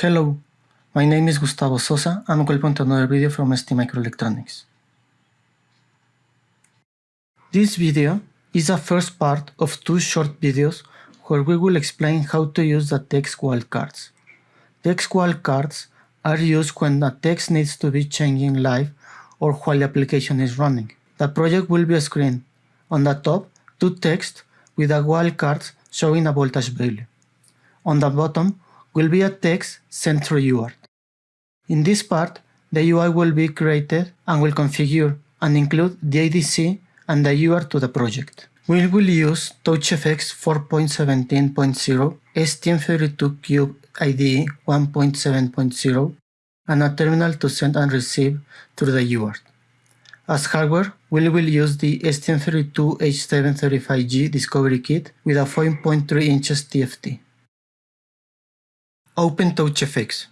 Hello, my name is Gustavo Sosa and welcome to another video from ST Microelectronics. This video is the first part of two short videos where we will explain how to use the text wildcards. Text wildcards are used when the text needs to be changing live or while the application is running. The project will be a screen. On the top, two text with a wildcard showing a voltage value. On the bottom, will be a text sent through UART. In this part, the UI will be created and will configure and include the ADC and the UART to the project. We will use TouchGFX 4.17.0, STM32Cube IDE 1.7.0, and a terminal to send and receive through the UART. As hardware, we will use the STM32H735G Discovery Kit with a 5.3 inches TFT. Open TouchGFX.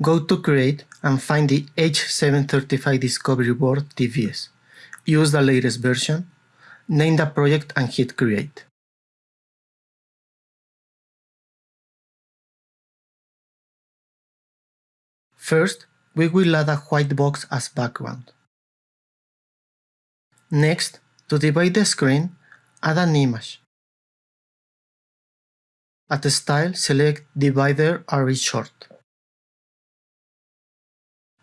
Go to Create and find the H735 Discovery Board TBS. Use the latest version, name the project and hit Create. First, we will add a white box as background. Next, to divide the screen, add an image. At the style, select divider array short.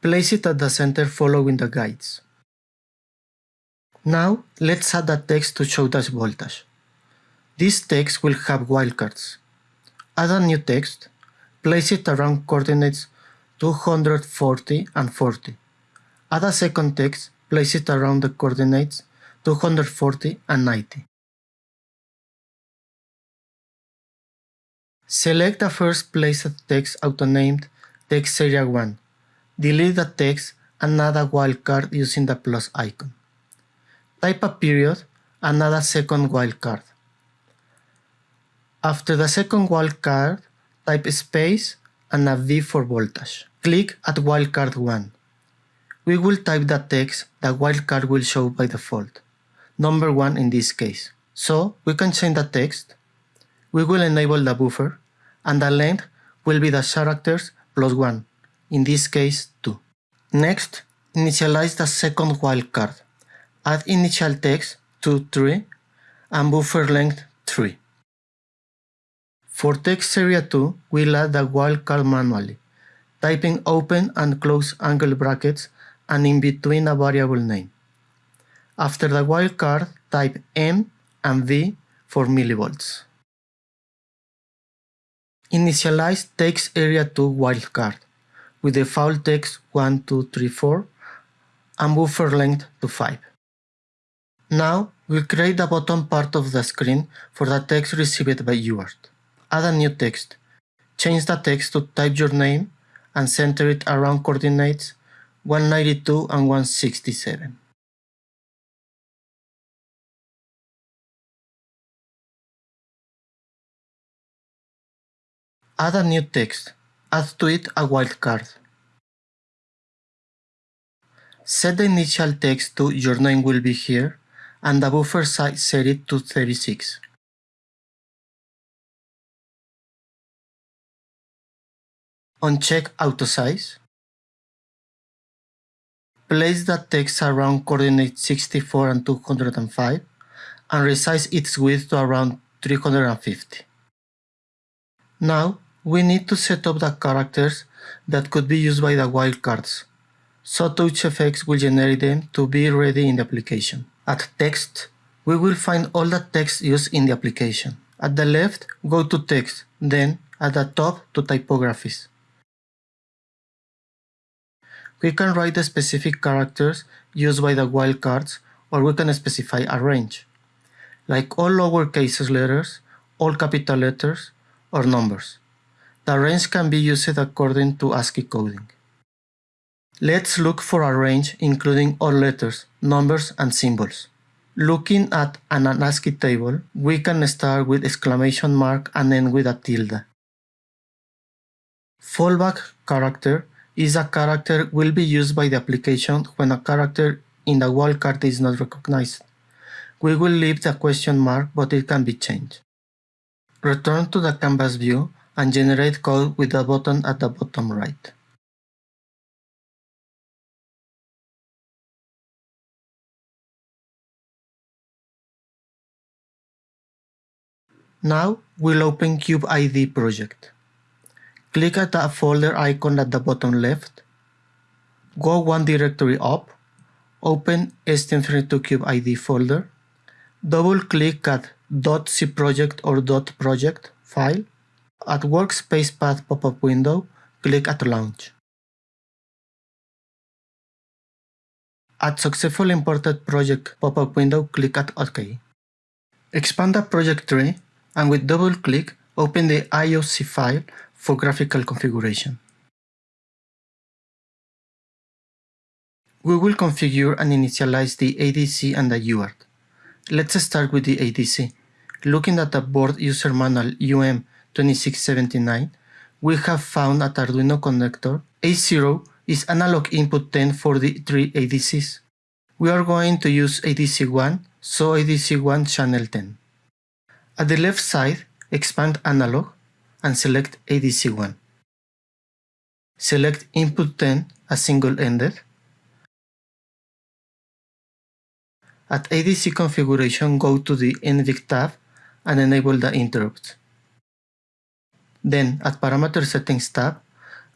Place it at the center following the guides. Now, let's add a text to show the voltage. This text will have wildcards. Add a new text, place it around coordinates 240 and 40. Add a second text, place it around the coordinates 240 and 90. Select the first placed text auto-named text area 1. Delete the text and add a wildcard using the plus icon. Type a period and add a second wildcard. After the second wildcard, type space and a V for voltage. Click at wildcard 1. We will type the text the wildcard will show by default, number 1 in this case. So we can change the text. We will enable the buffer and the length will be the characters plus 1, in this case 2. Next, initialize the second wildcard. Add initial text to 3 and buffer length 3. For text area 2, we'll add the wildcard manually, typing open and close angle brackets and in between a variable name. After the wildcard, type M and V for millivolts. Initialize text area 2 wildcard with default text 1, 2, 3, 4 and buffer length to 5. Now we'll create the bottom part of the screen for the text received by UART. Add a new text. Change the text to type your name and center it around coordinates 192 and 167. Add a new text. Add to it a wildcard. Set the initial text to your name will be here and the buffer size set it to 36. Uncheck auto size. Place the text around coordinates 64 and 205 and resize its width to around 350. Now we need to set up the characters that could be used by the wildcards, so TouchGFX will generate them to be ready in the application. At text, we will find all the text used in the application. At the left, go to text, then at the top to typographies. We can write the specific characters used by the wildcards or we can specify a range, like all lowercase letters, all capital letters, or numbers. The range can be used according to ASCII coding. Let's look for a range including all letters, numbers, and symbols. Looking at an ASCII table, we can start with exclamation mark and end with a tilde. Fallback character is a character will be used by the application when a character in the wildcard is not recognized. We will leave the question mark but it can be changed. Return to the canvas view and generate code with the button at the bottom right. Now we'll open CubeIDE project. Click at the folder icon at the bottom left. Go one directory up. Open STM32CubeIDE folder. Double-click at .cproject or .project file. At Workspace Path pop-up window, click at Launch. At successful Imported Project pop-up window, click at OK. Expand the project tree and with double-click, open the IOC file for graphical configuration. We will configure and initialize the ADC and the UART. Let's start with the ADC. Looking at the board user manual UM2679, we have found at Arduino connector A0 is analog input 10 for the three ADCs. We are going to use ADC1, so ADC1 channel 10. At the left side, expand analog and select ADC1. Select input 10 as single-ended. At ADC configuration, go to the NVIC tab and enable the interrupts. Then, at Parameter Settings tab,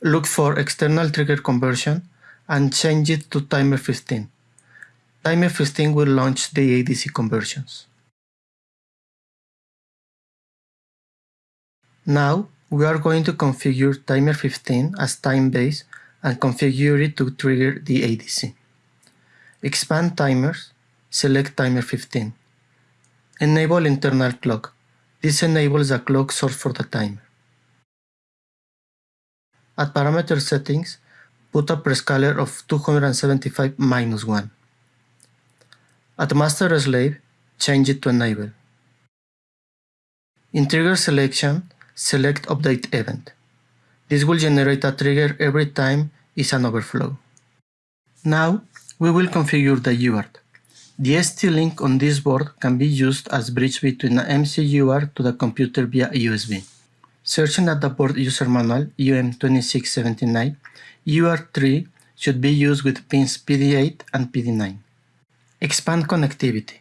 look for External Trigger Conversion and change it to Timer 15. Timer 15 will launch the ADC conversions. Now, we are going to configure timer 15 as time base and configure it to trigger the ADC. Expand timers, select timer 15. Enable internal clock. This enables a clock source for the timer. At parameter settings, put a prescaler of 275 minus 1. At master slave, change it to enable. In trigger selection, select update event. This will generate a trigger every time is an overflow. Now, we will configure the UART. The ST-Link on this board can be used as bridge between an MCUART to the computer via USB. Searching at the board user manual UM2679, UART3 should be used with pins PD8 and PD9. Expand connectivity.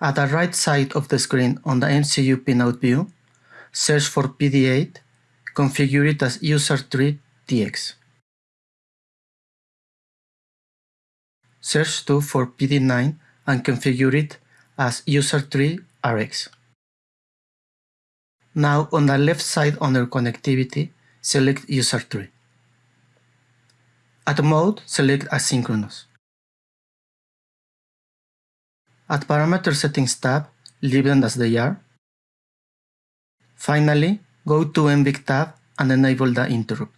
At the right side of the screen on the MCU pinout view, search for PD8, configure it as USART3_TX. Search 2 for PD9 and configure it as USART3_RX. Now on the left side under connectivity, select USART3. At mode, select asynchronous. At parameter settings tab, leave them as they are Finally, go to NVIC tab and enable the interrupt.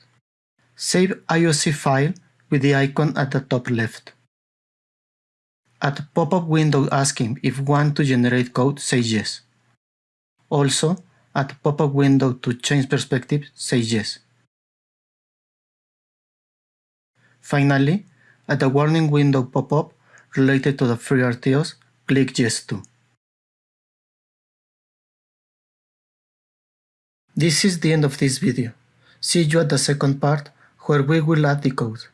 Save IOC file with the icon at the top left. At pop-up window asking if want to generate code, say yes. Also, at pop-up window to change perspective, say yes. Finally, at the warning window pop-up related to the FreeRTOS, click yes to. This is the end of this video. See you at the second part where we will add the code.